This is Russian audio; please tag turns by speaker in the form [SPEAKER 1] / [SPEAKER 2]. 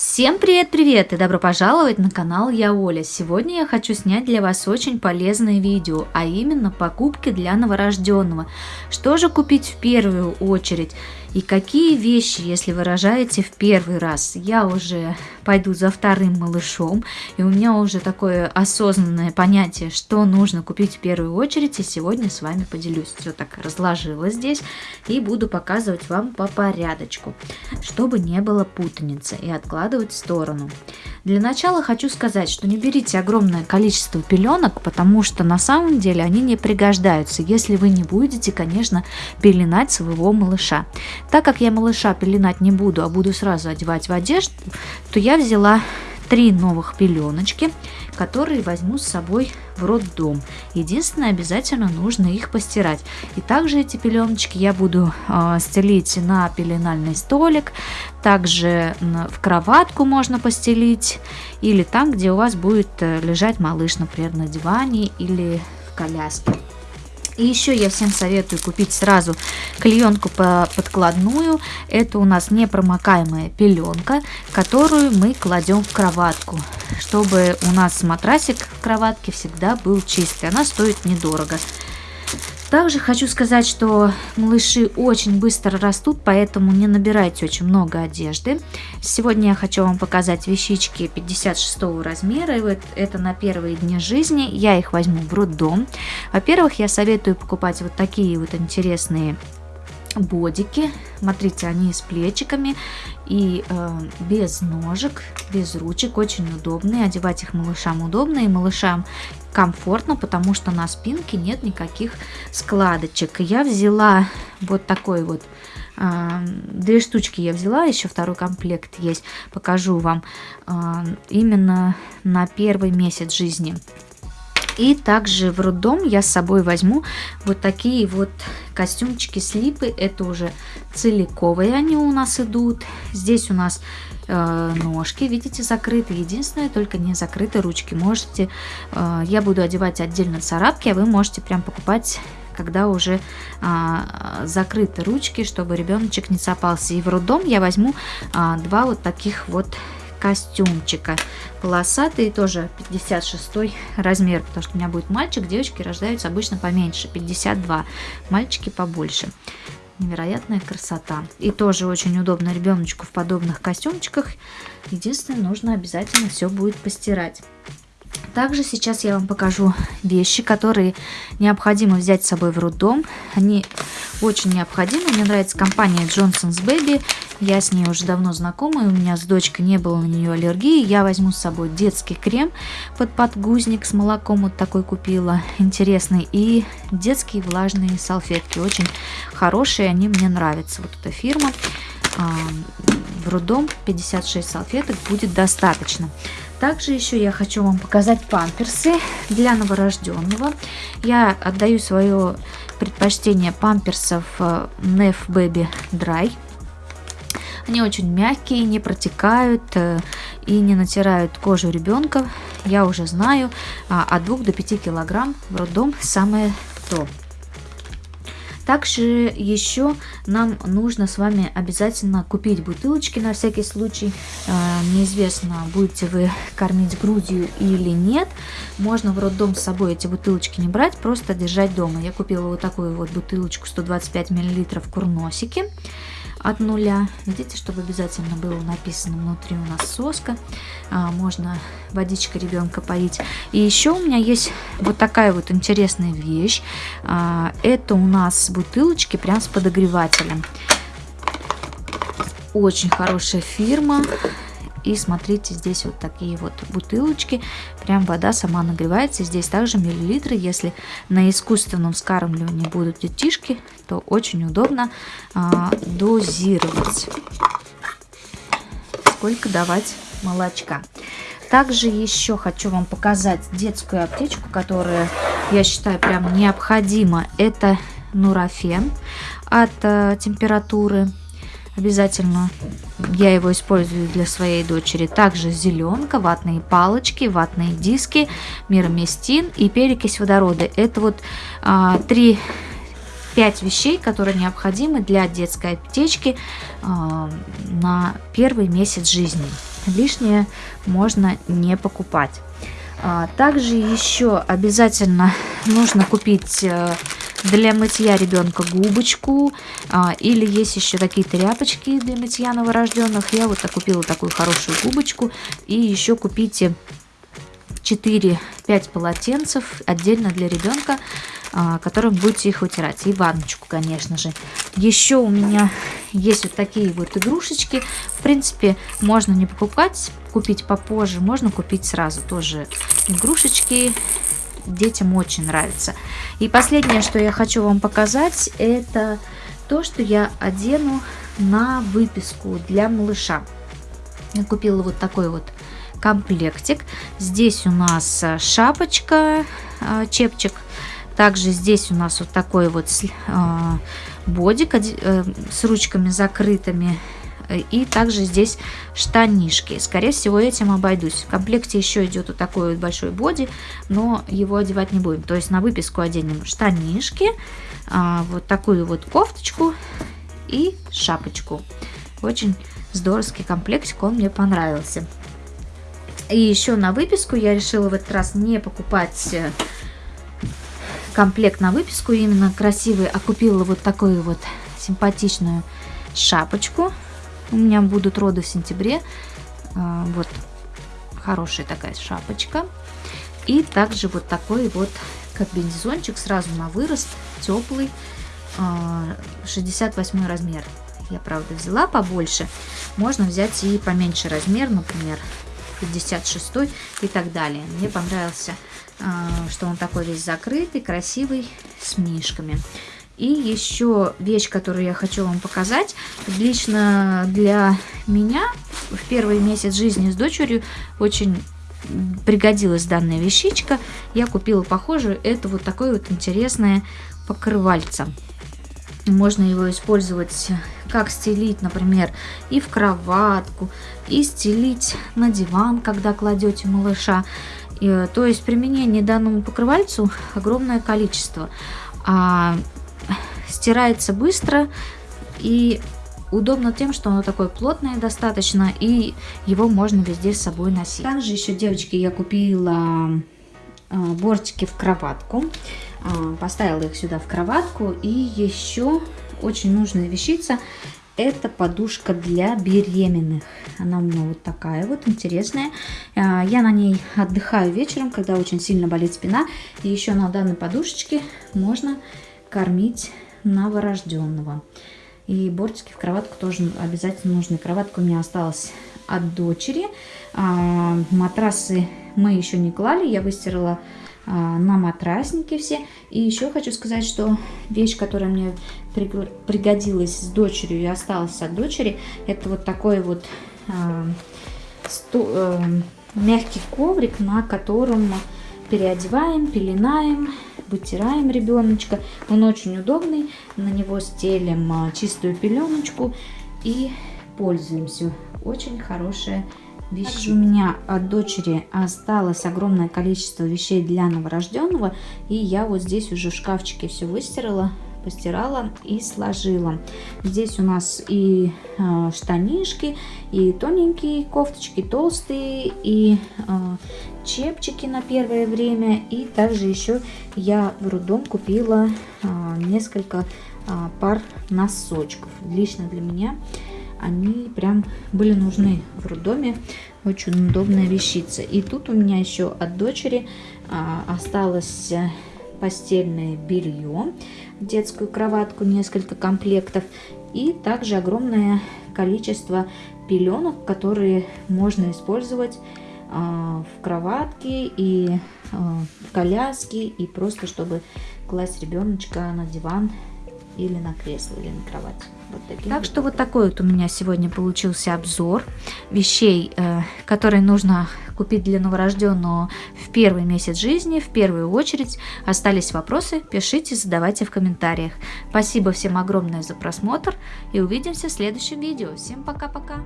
[SPEAKER 1] Всем привет-привет и добро пожаловать на канал Я Оля. Сегодня я хочу снять для вас очень полезное видео, а именно покупки для новорожденного. Что же купить в первую очередь? И какие вещи, если вы рожаете в первый раз? Я уже пойду за вторым малышом, и у меня уже такое осознанное понятие, что нужно купить в первую очередь, и сегодня с вами поделюсь. Все так разложила здесь, и буду показывать вам по порядочку, чтобы не было путаницы, и откладывать в сторону. Для начала хочу сказать, что не берите огромное количество пеленок, потому что на самом деле они не пригождаются, если вы не будете, конечно, пеленать своего малыша. Так как я малыша пеленать не буду, а буду сразу одевать в одежду, то я взяла три новых пеленочки, которые возьму с собой в роддом. Единственное, обязательно нужно их постирать. И также эти пеленочки я буду э, стелить на пеленальный столик, также в кроватку можно постелить, или там, где у вас будет э, лежать малыш, например, на диване или в коляске. И еще я всем советую купить сразу клеенку подкладную. Это у нас непромокаемая пеленка, которую мы кладем в кроватку, чтобы у нас матрасик в кроватке всегда был чистый. Она стоит недорого. Также хочу сказать, что малыши очень быстро растут, поэтому не набирайте очень много одежды. Сегодня я хочу вам показать вещички 56 размера. И вот это на первые дни жизни. Я их возьму в роддом. Во-первых, я советую покупать вот такие вот интересные бодики. Смотрите, они с плечиками и э, без ножек, без ручек, очень удобные. Одевать их малышам удобно и малышам комфортно, потому что на спинке нет никаких складочек. Я взяла вот такой вот э, две штучки я взяла, еще второй комплект есть, покажу вам э, именно на первый месяц жизни. И также в роддом я с собой возьму вот такие вот костюмчики слипы. Это уже целиковые они у нас идут. Здесь у нас э, ножки, видите, закрыты. Единственное, только не закрыты ручки. Можете, э, я буду одевать отдельно царапки, а вы можете прям покупать когда уже а, закрыты ручки, чтобы ребеночек не цапался. И в роддом я возьму а, два вот таких вот костюмчика. Полосатый тоже 56 размер, потому что у меня будет мальчик, девочки рождаются обычно поменьше, 52, мальчики побольше. Невероятная красота. И тоже очень удобно ребеночку в подобных костюмчиках. Единственное, нужно обязательно все будет постирать. Также сейчас я вам покажу вещи, которые необходимо взять с собой в роддом. Они очень необходимы. Мне нравится компания Johnson's Baby. Я с ней уже давно знакома, и у меня с дочкой не было на нее аллергии. Я возьму с собой детский крем под подгузник с молоком, вот такой купила, интересный. И детские влажные салфетки, очень хорошие, они мне нравятся. Вот эта фирма. В роддом 56 салфеток будет достаточно. Также еще я хочу вам показать памперсы для новорожденного. Я отдаю свое предпочтение памперсов э, Baby Dry. Они очень мягкие, не протекают э, и не натирают кожу ребенка. Я уже знаю, а, от 2 до 5 килограмм в роддом самое то. Также еще нам нужно с вами обязательно купить бутылочки на всякий случай. Э, неизвестно, будете вы кормить грудью или нет. Можно в роддом с собой эти бутылочки не брать, просто держать дома. Я купила вот такую вот бутылочку 125 мл курносики от нуля. Видите, чтобы обязательно было написано внутри у нас соска. А, можно водичкой ребенка поить. И еще у меня есть вот такая вот интересная вещь. А, это у нас бутылочки прям с подогревателем. Очень хорошая фирма. И смотрите, здесь вот такие вот бутылочки. Прям вода сама нагревается. Здесь также миллилитры. Если на искусственном скармливании будут детишки, то очень удобно а, дозировать. Сколько давать молочка. Также еще хочу вам показать детскую аптечку, которая, я считаю, прям необходима. Это нурофен от э, температуры Обязательно я его использую для своей дочери. Также зеленка, ватные палочки, ватные диски, мироместин и перекись водорода. Это вот а, три 5 вещей, которые необходимы для детской аптечки э, на первый месяц жизни. лишнее можно не покупать. А, также еще обязательно нужно купить э, для мытья ребенка губочку, а, или есть еще такие тряпочки для мытья новорожденных. Я вот купила такую хорошую губочку, и еще купите 4-5 полотенцев отдельно для ребенка, а, которым будете их вытирать. И ванночку, конечно же. Еще у меня есть вот такие вот игрушечки. В принципе, можно не покупать, купить попозже, можно купить сразу тоже игрушечки. Детям очень нравится. И последнее, что я хочу вам показать, это то, что я одену на выписку для малыша. Я купила вот такой вот комплектик. Здесь у нас э, шапочка, э, чепчик. Также здесь у нас вот такой вот э, бодик с ручками закрытыми. И также здесь штанишки. Скорее всего, этим обойдусь. В комплекте еще идет вот такой вот большой боди, но его одевать не будем. То есть на выписку оденем штанишки, вот такую вот кофточку и шапочку. Очень здоровский комплектик, он мне понравился. И еще на выписку я решила в этот раз не покупать э, комплект на выписку, именно красивый, а купила вот такую вот симпатичную шапочку. У меня будут роды в сентябре. А, вот хорошая такая шапочка. И также вот такой вот комбинезончик сразу на вырост, теплый, 68 а, размер. Я, правда, взяла побольше. Можно взять и поменьше размер, например, 56 и так далее. Мне понравился, а, что он такой весь закрытый, красивый, с мишками. И еще вещь, которую я хочу вам показать, лично для меня в первый месяц жизни с дочерью очень пригодилась данная вещичка. Я купила похожую, это вот такое вот интересное покрывальце. Можно его использовать как стелить, например, и в кроватку, и стелить на диван, когда кладете малыша. И, то есть применение данному покрывальцу огромное количество. А, стирается быстро и удобно тем, что оно такое плотное достаточно, и его можно везде с собой носить. Также еще, девочки, я купила а, бортики в кроватку. А, поставила их сюда в кроватку. И еще очень нужная вещица. Это подушка для беременных. Она у меня вот такая вот интересная. А, я на ней отдыхаю вечером, когда очень сильно болит спина. И еще на данной подушечке можно кормить новорожденного. И бортики в кроватку тоже обязательно нужны. Кроватка у меня осталась от дочери. А, матрасы мы еще не клали. Я выстирала а, на матраснике все. И еще хочу сказать, что вещь, которая мне пригодилась с дочерью и осталась от дочери, это вот такой вот э, сто, э, мягкий коврик, на котором переодеваем, пеленаем, вытираем ребеночка. Он очень удобный, на него стелим чистую пеленочку и пользуемся. Очень хорошая вещей. Также у меня от дочери осталось огромное количество вещей для новорожденного. И я вот здесь уже в шкафчике все выстирала, постирала и сложила. Здесь у нас и э, штанишки, и тоненькие кофточки, толстые, и э, чепчики на первое время. И также еще я в роддом купила э, несколько э, пар носочков. Лично для меня они прям были нужны в роддоме. Очень удобная вещица. И тут у меня еще от дочери а, осталось э, постельное белье, детскую кроватку, несколько комплектов. И также огромное количество пеленок, которые можно использовать а, в кроватке и а, в коляске. И просто чтобы класть ребеночка на диван или на кресло, или на кровать. Вот такие так что вот такой вот у меня сегодня получился обзор вещей, э, которые нужно купить для новорожденного в первый месяц жизни. В первую очередь остались вопросы, пишите, задавайте в комментариях. Спасибо всем огромное за просмотр и увидимся в следующем видео. Всем пока-пока!